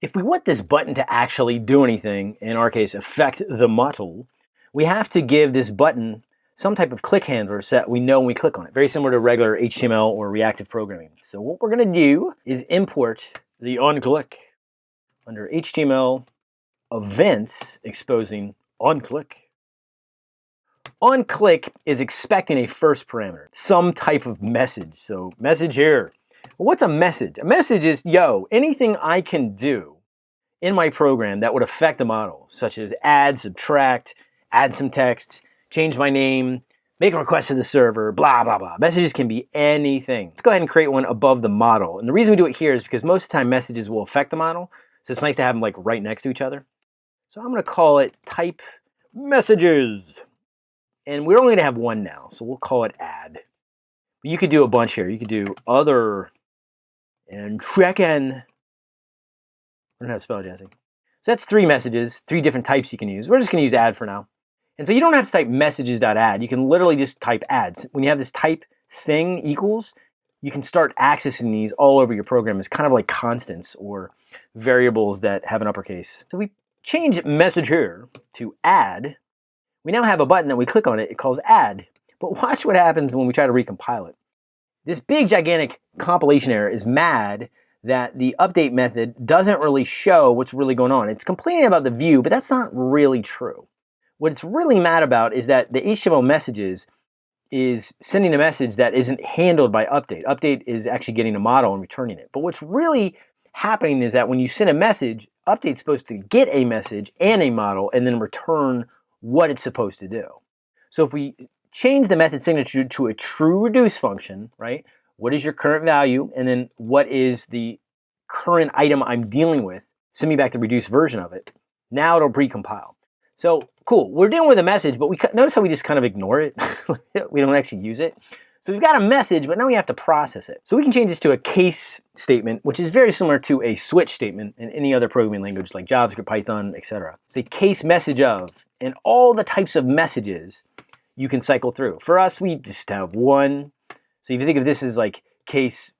If we want this button to actually do anything, in our case, affect the model, we have to give this button some type of click handler so that we know when we click on it. Very similar to regular HTML or reactive programming. So what we're gonna do is import the onClick under HTML events exposing onClick. OnClick is expecting a first parameter, some type of message. So message here. What's a message? A message is, yo, anything I can do in my program that would affect the model, such as add, subtract, add some text, change my name, make a request to the server, blah, blah, blah. Messages can be anything. Let's go ahead and create one above the model. And the reason we do it here is because most of the time messages will affect the model. So it's nice to have them like right next to each other. So I'm gonna call it type messages. And we're only gonna have one now, so we'll call it add. But you could do a bunch here. You could do other and check-in. I don't know how to spell Jesse. So that's three messages, three different types you can use. We're just gonna use add for now. And so you don't have to type messages.add. You can literally just type adds. When you have this type thing equals, you can start accessing these all over your program as kind of like constants or variables that have an uppercase. So we change message here to add. We now have a button that we click on it, it calls add. But watch what happens when we try to recompile it. This big gigantic compilation error is mad that the update method doesn't really show what's really going on. It's complaining about the view, but that's not really true. What it's really mad about is that the HTML messages is sending a message that isn't handled by update. Update is actually getting a model and returning it. But what's really happening is that when you send a message, update's supposed to get a message and a model and then return what it's supposed to do. So if we change the method signature to a true reduce function, right? What is your current value? And then what is the current item I'm dealing with? Send me back the reduced version of it. Now it'll pre-compile. So cool, we're dealing with a message, but we notice how we just kind of ignore it. we don't actually use it. So we've got a message, but now we have to process it. So we can change this to a case statement, which is very similar to a switch statement in any other programming language like JavaScript, Python, etc. It's a case message of, and all the types of messages you can cycle through. For us, we just have one. So if you think of this as like case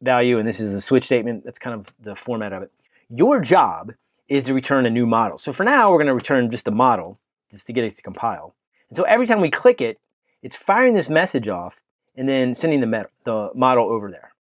value and this is the switch statement, that's kind of the format of it. Your job is to return a new model. So for now, we're going to return just a model just to get it to compile. And so every time we click it, it's firing this message off and then sending the, the model over there.